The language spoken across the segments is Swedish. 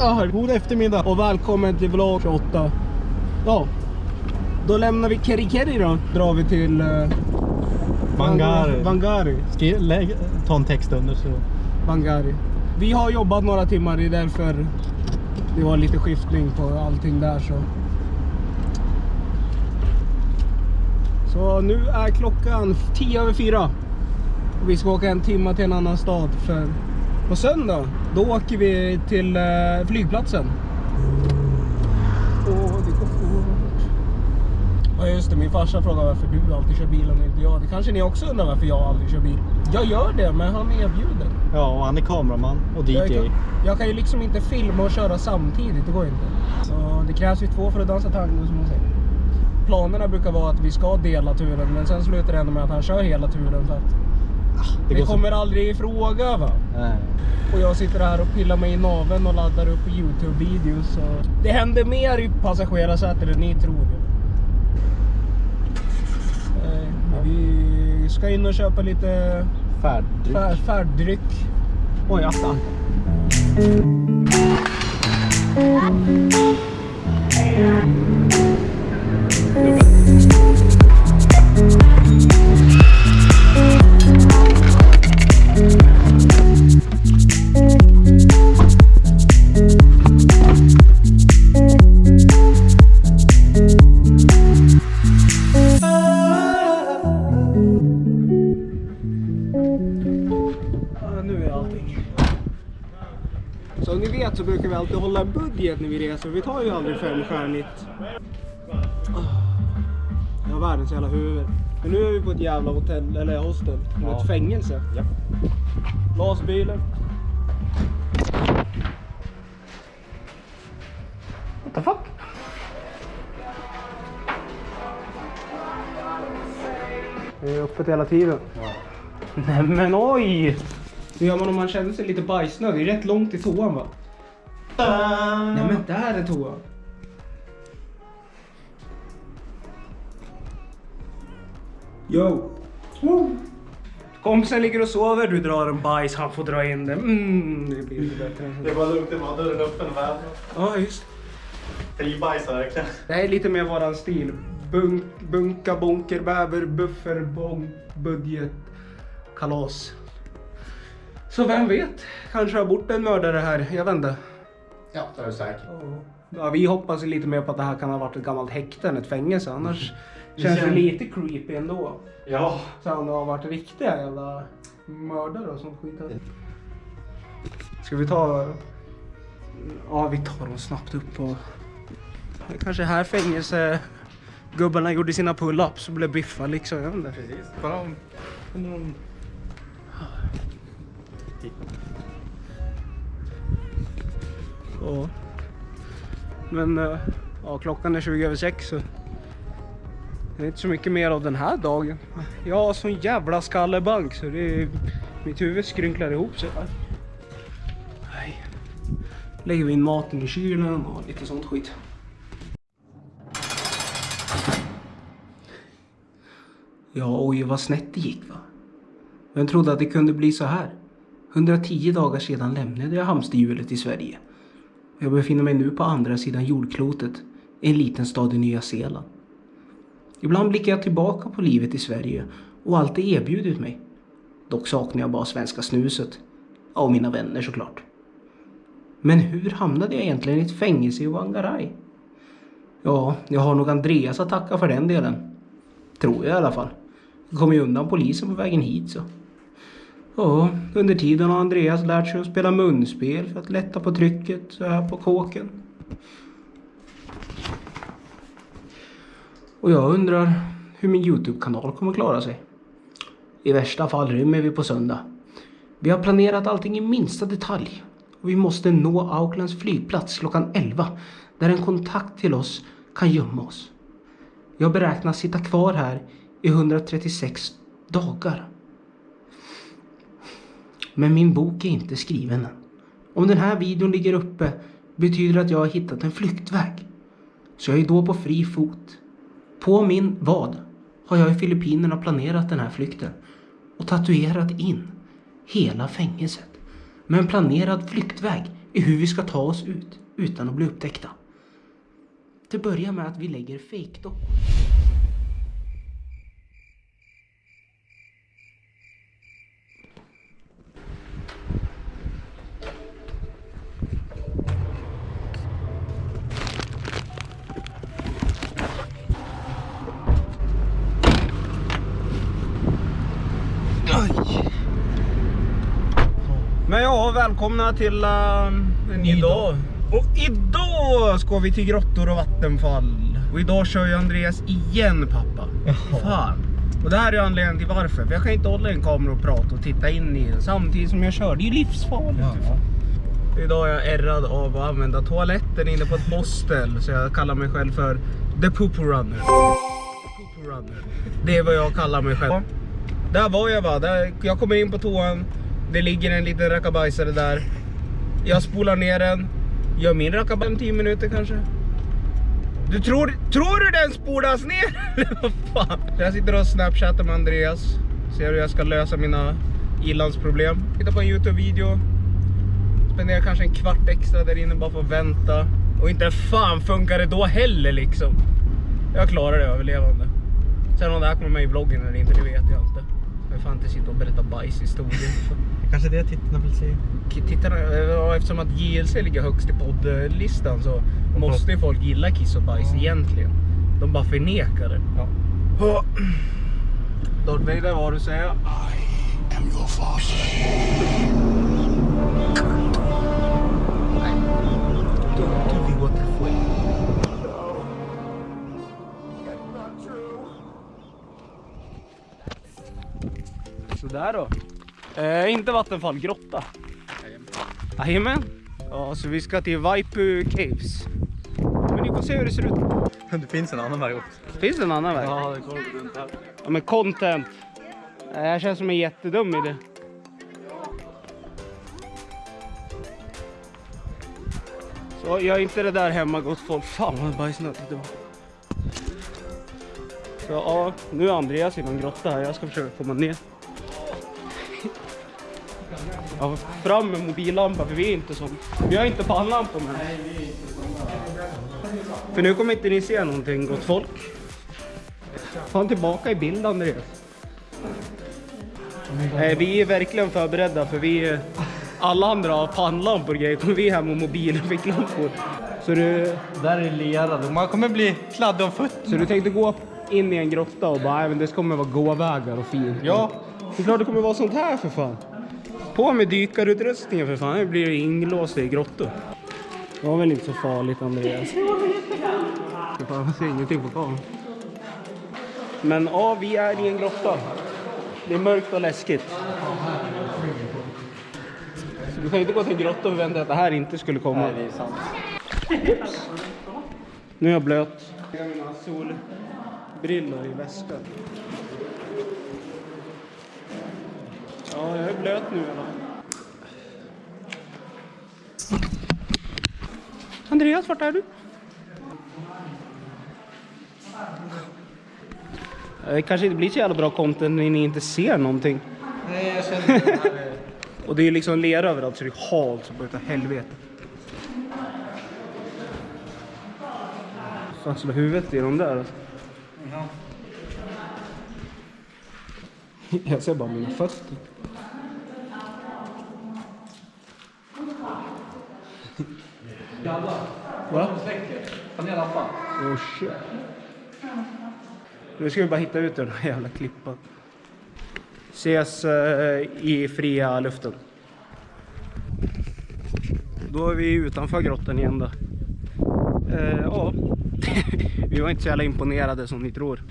Ja, god eftermiddag och välkommen till vlogg 28. Ja, då lämnar vi Keri Keri då. Drar vi till uh, Vangari. Vangari. Skri- lägg, ta en text under så. Vangari. Vi har jobbat några timmar, det är därför det var lite skiftning på allting där så. Så nu är klockan 10 över 4. Och vi ska åka en timme till en annan stad för på söndag då åker vi till eh, flygplatsen. Åh, det går fort. Ja just det, min farsa frågar varför du alltid kör bil och inte jag. Det kanske ni också undrar varför jag aldrig kör bil. Jag gör det, men han erbjuder. Ja, och han är kameraman och Jag DJ. kan, jag kan ju liksom inte filma och köra samtidigt, det går inte. Så det krävs ju två för att dansa tango som man säger. Planerna brukar vara att vi ska dela turen, men sen slutar det ändå med att han kör hela turen för att Det det går så- kommer aldrig i fråga va. Nej. Och jag sitter här och pillar mig i naveln och laddar upp Youtube-videos. och Det händer mer i passagerarsätet än ni tror. Eh, Vi ska in och köpa lite Färddryck. fär, färddryck. Oj, attan. Ja, vet så brukar vi alltid hålla en budget när vi reser. Vi tar ju aldrig femstjärnigt. Jag har världens jävla huvud. Men nu är vi på ett jävla hotell, eller hostel. Ja. ett fängelse. Ja. Lasbilen. What the fuck? Det är öppet hela tiden. Nej men oj! Hur gör man om man känner sig lite bajsnödig? Det är rätt långt till toan va? Nej men där är toan. Yo! Kompisen ligger och sover, du drar en bajs, han får dra in den. Mm, det blir lite bättre. så. var lugnt, det var dörren öppen väl. Ja, just Fri bajs verkligen. Det här är lite mer våran stil. Bunk, bunka, bonker, bäver, buffer, bång, budget, kalas. Så vem vet? Kanske har bort en mördare här. Jag inte. Ja, det är du säkert. Ja, vi hoppas lite mer på att det här kan ha varit ett gammalt häkte än ett fängelse. Annars Det känns det lite creepy ändå. Ja. Så det har varit riktiga jävla mördare och sånt skit. Ska vi ta... Ja, vi tar dem snabbt upp på... Det kanske här fängelse... Gubbarna gjorde sina pull-ups och blev biffade liksom. Jag vet inte. Precis. Bara om... Undrar om... Ja. Men eh, ja, klockan är 20 över 6 så det är inte så mycket mer av den här dagen. Jag har sån jävla skallebank så det är, mitt huvud skrynklar ihop sig. Nej. Lägger vi in maten i kylen och lite sånt skit. Ja, oj vad snett det gick va. Vem trodde att det kunde bli så här? 110 dagar sedan lämnade jag hamsterhjulet i Sverige. Jag befinner mig nu på andra sidan jordklotet, i en liten stad i Nya Zeeland. Ibland blickar jag tillbaka på livet i Sverige och allt det erbjudit mig. Dock saknar jag bara svenska snuset. Ja, Och mina vänner såklart. Men hur hamnade jag egentligen i ett fängelse i Whangarei? Ja, jag har nog Andreas att tacka för den delen. Tror jag i alla fall. Jag kom ju undan polisen på vägen hit så. Ja, under tiden har Andreas lärt sig att spela munspel för att lätta på trycket så här på kåken. Och jag undrar hur min Youtube-kanal kommer klara sig. I värsta fall rymmer vi på söndag. Vi har planerat allting i minsta detalj. Och vi måste nå Aucklands flygplats klockan 11 där en kontakt till oss kan gömma oss. Jag beräknas sitta kvar här i 136 dagar. Men min bok är inte skriven än. Om den här videon ligger uppe betyder det att jag har hittat en flyktväg. Så jag är då på fri fot. På min vad har jag i Filippinerna planerat den här flykten och tatuerat in hela fängelset med en planerad flyktväg i hur vi ska ta oss ut. utan att bli upptäckta. Det börjar med att vi lägger fejkdockor. Ja, välkomna till uh, en ny dag. Och idag ska vi till grottor och vattenfall. Och idag kör ju Andreas igen pappa. Fan. Och det här är anledningen till varför. För jag kan inte hålla en kamera och prata och titta in i den samtidigt som jag kör. Det är ju livsfarligt. Idag är jag ärrad av att använda toaletten inne på ett hostel. Så jag kallar mig själv för The Poo Runner. The Poo Runner. Det är vad jag kallar mig själv. Där var jag va. Där, jag kommer in på toan. Det ligger en liten rackabajsare där. Jag spolar ner den. Gör min rackabajs om 10 minuter kanske. Du tror, tror du den spolas ner? Eller vad fan? Jag sitter och snapchattar med Andreas. Ser hur jag ska lösa mina ilandsproblem. Tittar på en Youtube-video. Spenderar kanske en kvart extra där inne bara för att vänta. Och inte fan funkar det då heller liksom. Jag klarar det överlevande. Sen om det här kommer med i vloggen eller inte, det vet jag inte. Vill fan inte sitta och berätta bajshistorier. Kanske det tittarna vill se. Tittarna, ja, eftersom att JLC ligger högst i poddlistan så måste ju folk gilla kiss och bajs egentligen. De bara förnekar det. Ja. Darth Vader, vad har du att säga? Don't Sådär då. Eh, inte vattenfall, grotta. Jajamän. Ja, så vi ska till Vaipu Caves. Men ni får se hur det ser ut. Det finns en annan väg också. Finns det en annan väg? Ja, det går runt här. Ja men content. Det här känns som en jättedum idé. Så gör inte det där hemma gott folk. Fan vad bajsnödigt det var. Så ja, nu är Andreas i någon grotta här. Jag ska försöka komma ner. Ja, fram med mobillampa för vi är inte som. Vi har inte pannlampor med. För nu kommer inte ni se någonting gott folk. Fan tillbaka i bild Andreas. Eh, vi är verkligen förberedda för vi alla andra har pannlampor och grejer. Kommer vi hem med mobil och ficklampor. Så du, Där är lerade. Man kommer bli kladdig om fötterna. så du tänkte gå in i en grotta och bara, "Nej, men det kommer vara gåvägar och fint. Ja. Det är klart det kommer vara sånt här för fan. På med dykarutrustningen för fan, nu blir det inlåst i grottor. Det var väl inte så farligt Andreas? Man ser ingenting på kameran. Men ja, vi är i en grotta. Det är mörkt och läskigt. Så du kan inte gå till en grotta och förvänta att det här inte skulle komma. Nej, det är sant. Nu är jag blöt. Jag har mina solbrillor i väskan. Ja, jag är blöt nu. Andreas, vart är du? Det kanske inte blir så jävla bra content när ni inte ser någonting. Nej, jag känner det här. Och det är liksom lera överallt så det är halt så utav helvete. Fan slå huvudet i de där alltså. Ja. Jag ser bara mina fötter. Va? Ta ner lampan. Oh shit. Nu ska vi bara hitta ut ur den här jävla klippan. Ses eh, i fria luften. Då är vi utanför grottan igen då. Eh, ja, vi var inte så jävla imponerade som ni tror.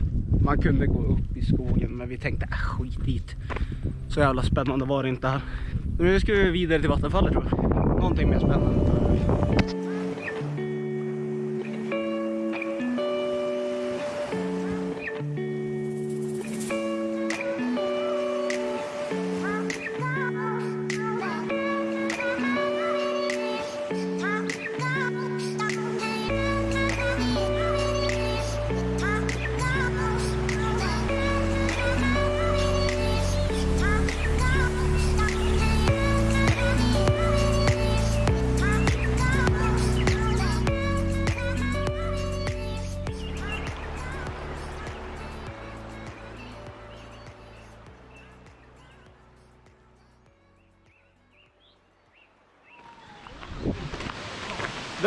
Man kunde gå upp i skogen men vi tänkte äh, skit dit. Så jävla spännande var det inte här. Nu ska vi vidare till vattenfallet tror jag. Någonting mer spännande.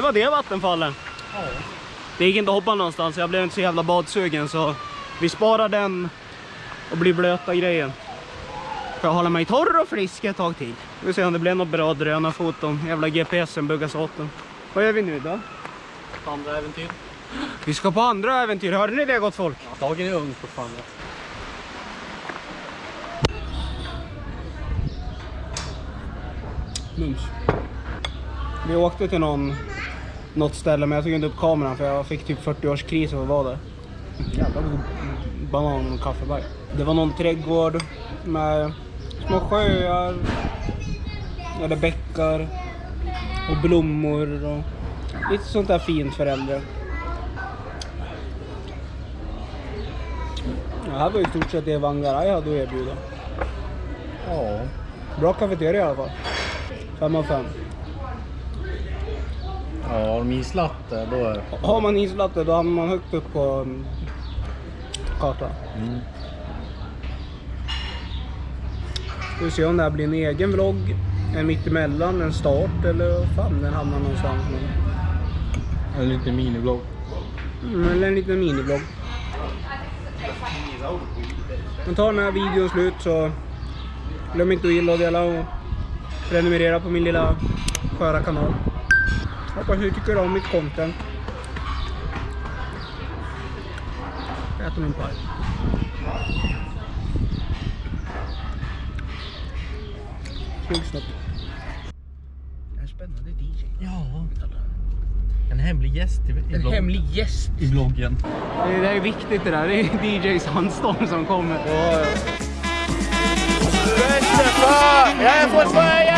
Det var det vattenfallen. Det gick inte att hoppa någonstans, jag blev inte så jävla badsugen så vi sparar den och blir blöta grejen. För att hålla mig torr och frisk ett tag till. Vi får se om det blir något bra drönarfoton. Jävla GPSen buggas åt den. Vad gör vi nu då? Andra äventyr. Vi ska på andra äventyr, hörde ni det gott folk? Dagen är ung fortfarande. Mums. Vi åkte till någon, något ställe men jag tog inte upp kameran för jag fick typ 40-årskris av att vara där. Jävla god banan och kaffeberg. Det var någon trädgård med små sjöar, eller bäckar och blommor och lite sånt där fint för äldre. Det här var i stort sett det Wangaraj hade att erbjuda. Ja. Bra kafeteria i alla fall. 5 av 5. Ja, har de islatte då är Har man islatte då hamnar man högt upp på mm, kartan. mm. Ska vi se om det här blir en egen vlogg, en mittemellan, en start eller fan den hamnar någonstans. Men, En liten miniblogg. mm, eller en liten minivlogg. Men tar den här videon slut så glöm inte att gilla och dela och prenumerera på min lilla sköra kanal. Hoppas ni tycker om mitt content. Jag äter min paj. Snygg snopp. En spännande DJ. Ja. En hemlig gäst i, i, En blogg- hemlig gäst. i bloggen. Det, det är viktigt det där. Det är DJ Sandstorm som kommer. Jag är fortfarande